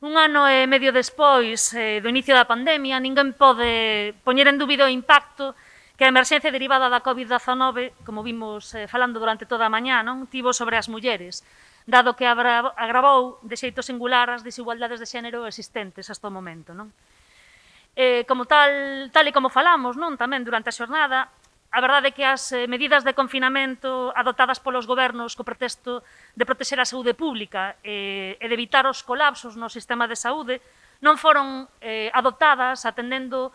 Un ano e medio despois eh, do inicio da pandemia, ninguén pode poñer en dúbido o impacto que a emerxencia derivada da COVID-19, como vimos eh, falando durante toda a mañá, non tivo sobre as mulleres, dado que agravou de xeito singular as desigualdades de xénero existentes hasta o momento. Non? Eh, como tal, tal e como falamos non tamén durante a xornada, A verdade é que as eh, medidas de confinamento adotadas polos gobernos co pretexto de protexer a saúde pública eh, e de evitar os colapsos no sistema de saúde non foron eh, adotadas atendendo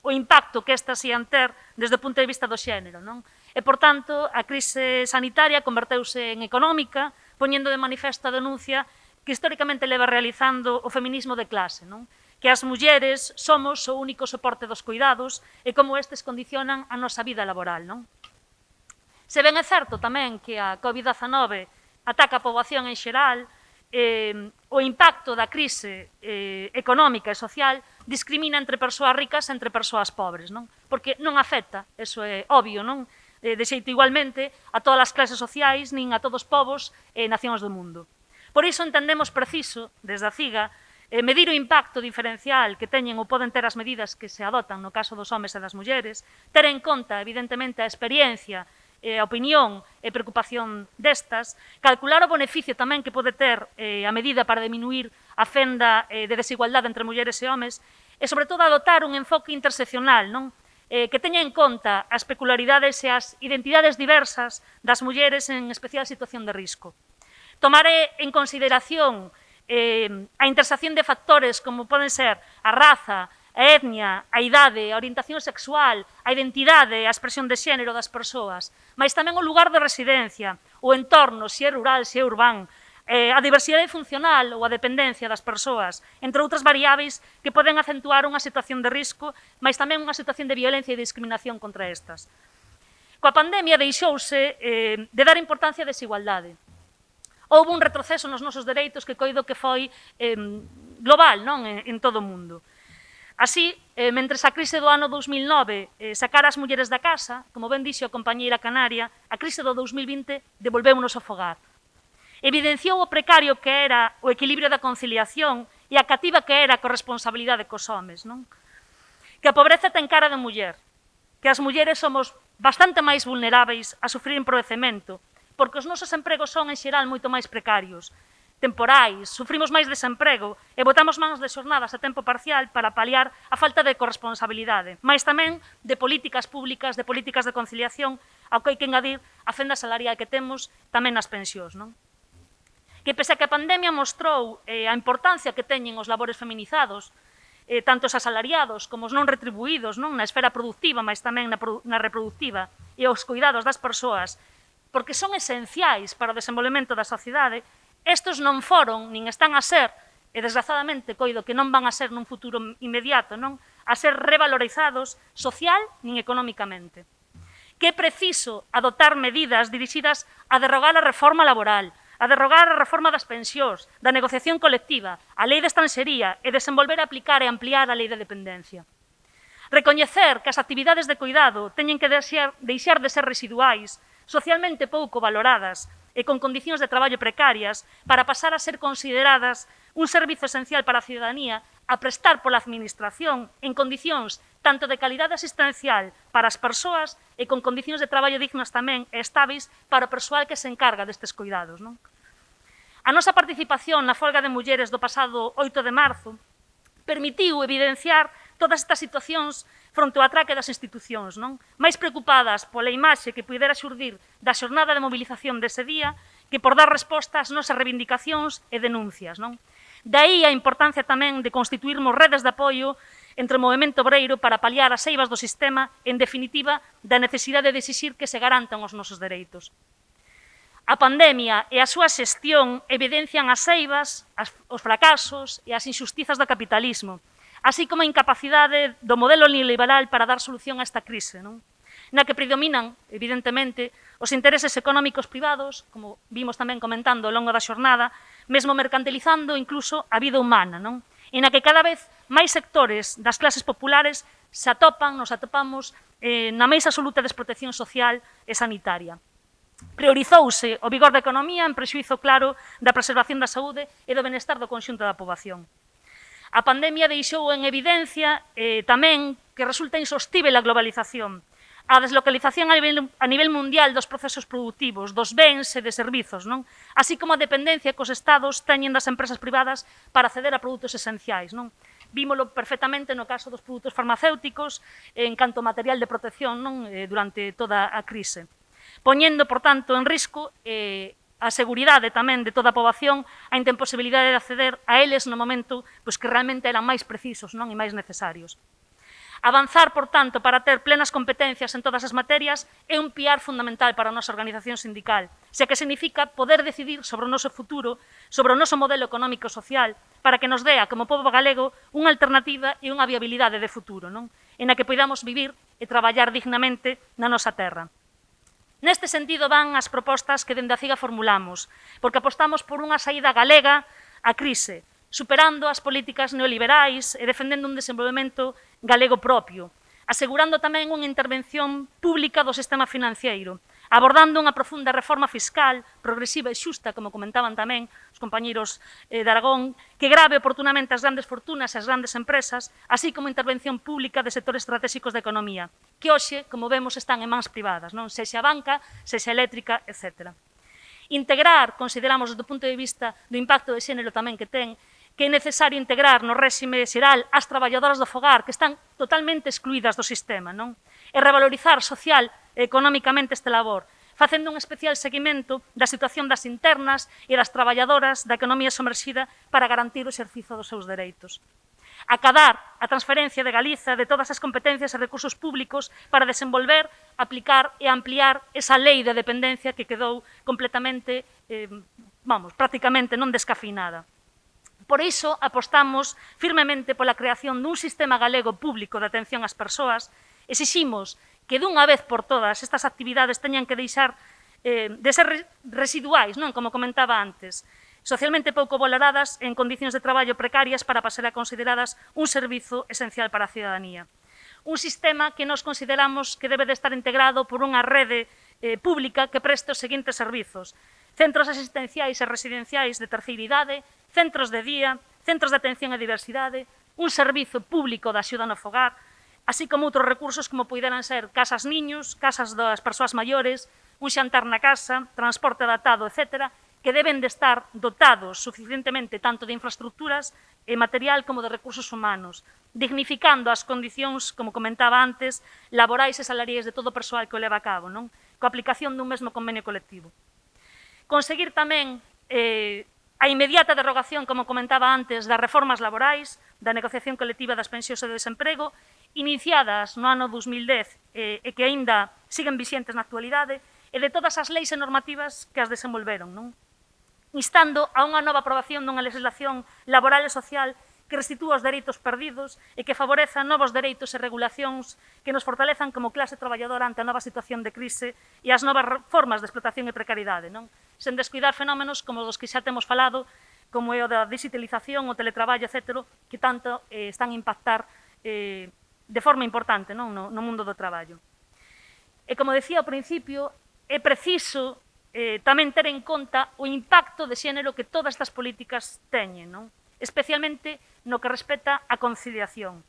o impacto que estas ian ter desde o punto de vista do xénero. Non? E, por tanto, a crise sanitaria converteuse en económica, poñendo de manifesto a denuncia que históricamente leva realizando o feminismo de clase. Non? que as mulleres somos o único soporte dos cuidados e como estes condicionan a nosa vida laboral. Non? Se ben é certo tamén que a COVID-19 ataca a poboación en xeral, eh, o impacto da crise eh, económica e social discrimina entre persoas ricas e entre persoas pobres, non? Porque non afecta, eso é obvio, non? Eh, de xeito igualmente a todas as clases sociais, nin a todos os povos e nacións do mundo. Por iso entendemos preciso, desde a CIGA, eh, medir o impacto diferencial que teñen ou poden ter as medidas que se adotan no caso dos homes e das mulleres, ter en conta, evidentemente, a experiencia, eh, a opinión e preocupación destas, calcular o beneficio tamén que pode ter eh, a medida para diminuir a fenda eh, de desigualdade entre mulleres e homes, e, sobre todo, adotar un enfoque interseccional, non? eh, que teña en conta as peculiaridades e as identidades diversas das mulleres en especial situación de risco. Tomar en consideración eh, a intersección de factores como poden ser a raza, a etnia, a idade, a orientación sexual, a identidade, a expresión de xénero das persoas, mas tamén o lugar de residencia, o entorno, se é rural, se é urbán, eh, a diversidade funcional ou a dependencia das persoas, entre outras variáveis que poden acentuar unha situación de risco, mas tamén unha situación de violencia e discriminación contra estas. Coa pandemia deixouse eh, de dar importancia á desigualdade, houve un retroceso nos nosos dereitos que coido que foi eh, global non en, en todo o mundo. Así, eh, mentre a crise do ano 2009 eh, sacara as mulleres da casa, como ben dixo a compañeira canaria, a crise do 2020 devolveu-nos ao fogar. Evidenciou o precario que era o equilibrio da conciliación e a cativa que era a corresponsabilidade cos homes. Non? Que a pobreza ten cara de muller, que as mulleres somos bastante máis vulneráveis a sufrir empobrecemento porque os nosos empregos son, en xeral, moito máis precarios temporais, sufrimos máis desemprego e botamos manos de xornadas a tempo parcial para paliar a falta de corresponsabilidade, máis tamén de políticas públicas, de políticas de conciliación, ao que hai que engadir a fenda salarial que temos tamén nas pensións. Non? Que pese a que a pandemia mostrou eh, a importancia que teñen os labores feminizados, eh, tanto os asalariados como os non retribuídos non na esfera productiva, máis tamén na, na reproductiva, e os cuidados das persoas porque son esenciais para o desenvolvemento da sociedade, estes non foron, nin están a ser, e desgrazadamente coido que non van a ser nun futuro inmediato, non a ser revalorizados social nin económicamente. Que é preciso adoptar medidas dirixidas a derrogar a reforma laboral, a derrogar a reforma das pensións, da negociación colectiva, a lei de estanxería e desenvolver aplicar e ampliar a lei de dependencia. Recoñecer que as actividades de cuidado teñen que deixar, deixar de ser residuais socialmente pouco valoradas e con condicións de traballo precarias para pasar a ser consideradas un servizo esencial para a ciudadanía a prestar pola administración en condicións tanto de calidade asistencial para as persoas e con condicións de traballo dignas tamén e estáveis para o persoal que se encarga destes cuidados. Non? A nosa participación na folga de mulleres do pasado 8 de marzo permitiu evidenciar todas estas situacións fronte ao atraque das institucións, non? Máis preocupadas pola imaxe que pudera xurdir da xornada de mobilización dese día que por dar resposta ás nosas reivindicacións e denuncias, non? Daí a importancia tamén de constituirmos redes de apoio entre o movimento obreiro para paliar as eivas do sistema, en definitiva, da necesidade de exixir que se garantan os nosos dereitos. A pandemia e a súa xestión evidencian as eivas, as, os fracasos e as injustizas do capitalismo, así como a incapacidade do modelo neoliberal para dar solución a esta crise, non? na que predominan, evidentemente, os intereses económicos privados, como vimos tamén comentando ao longo da xornada, mesmo mercantilizando incluso a vida humana, non? e na que cada vez máis sectores das clases populares se atopan, nos atopamos eh, na máis absoluta desprotección social e sanitaria. Priorizouse o vigor da economía en prexuizo claro da preservación da saúde e do benestar do conxunto da poboación. A pandemia deixou en evidencia eh, tamén que resulta insostível a globalización, a deslocalización a nivel, a nivel mundial dos procesos productivos, dos bens e de servizos, non? así como a dependencia que os estados teñen das empresas privadas para acceder a produtos esenciais. Non? Vímolo perfectamente no caso dos produtos farmacéuticos en canto material de protección non? Eh, durante toda a crise poñendo, por tanto, en risco eh, a seguridade tamén de toda a poboación, a intemposibilidade de acceder a eles no momento pois, que realmente eran máis precisos non e máis necesarios. Avanzar, por tanto, para ter plenas competencias en todas as materias é un piar fundamental para a nosa organización sindical, xa que significa poder decidir sobre o noso futuro, sobre o noso modelo económico e social, para que nos dea, como povo galego, unha alternativa e unha viabilidade de futuro, non? en a que podamos vivir e traballar dignamente na nosa terra. Neste sentido van as propostas que dende a CIGA formulamos, porque apostamos por unha saída galega á crise, superando as políticas neoliberais e defendendo un desenvolvemento galego propio, asegurando tamén unha intervención pública do sistema financiero, abordando unha profunda reforma fiscal, progresiva e xusta, como comentaban tamén os compañeiros eh, de Aragón, que grave oportunamente as grandes fortunas e as grandes empresas, así como intervención pública de sectores estratégicos da economía, que hoxe, como vemos, están en mans privadas, non sexa banca, sexa eléctrica, etc. Integrar, consideramos do punto de vista do impacto de xénero tamén que ten, que é necesario integrar no réxime xeral as traballadoras do fogar que están totalmente excluídas do sistema, non? e revalorizar social e económicamente este labor, facendo un especial seguimento da situación das internas e das traballadoras da economía somerxida para garantir o exercizo dos seus dereitos. Acadar a transferencia de Galiza de todas as competencias e recursos públicos para desenvolver, aplicar e ampliar esa lei de dependencia que quedou completamente, eh, vamos, prácticamente non descafinada. Por iso apostamos firmemente pola creación dun sistema galego público de atención ás persoas Exiximos que dunha vez por todas estas actividades teñan que deixar eh, de ser residuais, non como comentaba antes, socialmente pouco valoradas en condicións de traballo precarias para pasar a consideradas un servizo esencial para a ciudadanía. Un sistema que nos consideramos que debe de estar integrado por unha rede eh, pública que preste os seguintes servizos. Centros asistenciais e residenciais de terceira idade, centros de día, centros de atención a diversidade, un servizo público da axuda no fogar, así como outros recursos como poideran ser casas niños, casas das persoas maiores, un xantar na casa, transporte adaptado, etc., que deben de estar dotados suficientemente tanto de infraestructuras e material como de recursos humanos, dignificando as condicións, como comentaba antes, laborais e salariais de todo o persoal que o leva a cabo, non? coa aplicación dun mesmo convenio colectivo. Conseguir tamén eh, a inmediata derogación, como comentaba antes, das reformas laborais, da negociación colectiva das pensións e do desemprego iniciadas no ano 2010 eh, e que aínda siguen vixentes na actualidade, e de todas as leis e normativas que as desenvolveron, non? instando a unha nova aprobación dunha legislación laboral e social que restitúa os dereitos perdidos e que favoreza novos dereitos e regulacións que nos fortalezan como clase traballadora ante a nova situación de crise e as novas formas de explotación e precariedade, non? sen descuidar fenómenos como os que xa temos falado, como é o da digitalización, o teletraballo, etc., que tanto eh, están a impactar eh, de forma importante non no, no mundo do traballo. E como decía ao principio, é preciso eh, tamén ter en conta o impacto de xénero que todas estas políticas teñen, non? especialmente no que respecta á conciliación.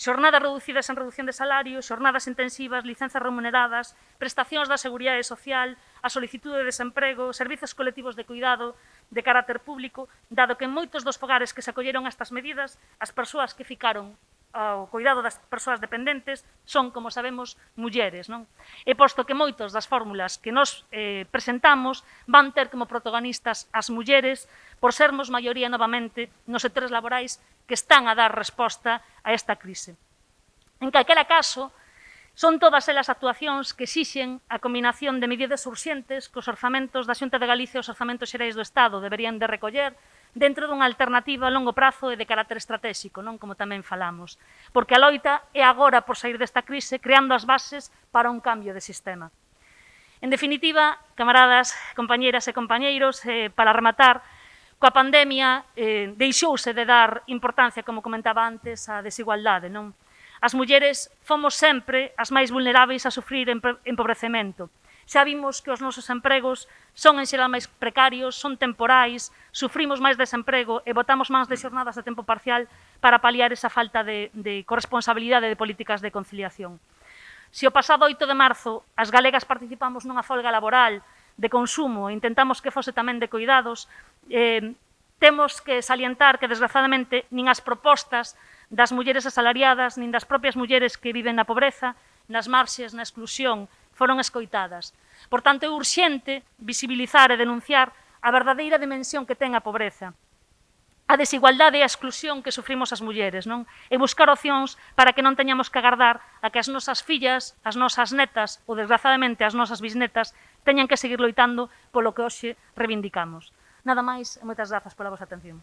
Xornadas reducidas en reducción de salario, xornadas intensivas, licenzas remuneradas, prestacións da Seguridade Social, a solicitude de desemprego, servizos colectivos de cuidado de carácter público, dado que en moitos dos fogares que se acolleron a estas medidas, as persoas que ficaron ao cuidado das persoas dependentes son, como sabemos, mulleres. Non? E posto que moitos das fórmulas que nos eh, presentamos van ter como protagonistas as mulleres por sermos maioría novamente nos sectores laborais que están a dar resposta a esta crise. En calquera caso, son todas elas actuacións que exixen a combinación de medidas urxentes que os orzamentos da Xunta de Galicia e os orzamentos xerais do Estado deberían de recoller dentro dunha alternativa a longo prazo e de carácter estratégico, non como tamén falamos, porque a loita é agora por sair desta crise creando as bases para un cambio de sistema. En definitiva, camaradas, compañeras e compañeiros, eh, para rematar, coa pandemia eh, deixouse de dar importancia, como comentaba antes, á desigualdade. Non? As mulleres fomos sempre as máis vulneráveis a sufrir empobrecemento Xa vimos que os nosos empregos son en xeral máis precarios, son temporais, sufrimos máis desemprego e botamos máis de xornadas de tempo parcial para paliar esa falta de, de corresponsabilidade de políticas de conciliación. Se o pasado 8 de marzo as galegas participamos nunha folga laboral de consumo e intentamos que fose tamén de cuidados, eh, temos que salientar que, desgraciadamente, nin as propostas das mulleres asalariadas, nin das propias mulleres que viven na pobreza, nas marxes, na exclusión, foron escoitadas. Por tanto, é urxente visibilizar e denunciar a verdadeira dimensión que ten a pobreza, a desigualdade e a exclusión que sufrimos as mulleres, non? E buscar opcións para que non teñamos que agardar a que as nosas fillas, as nosas netas ou desgraciadamente as nosas bisnetas teñan que seguir loitando polo que hoxe reivindicamos. Nada máis e moitas grazas pola vosa atención.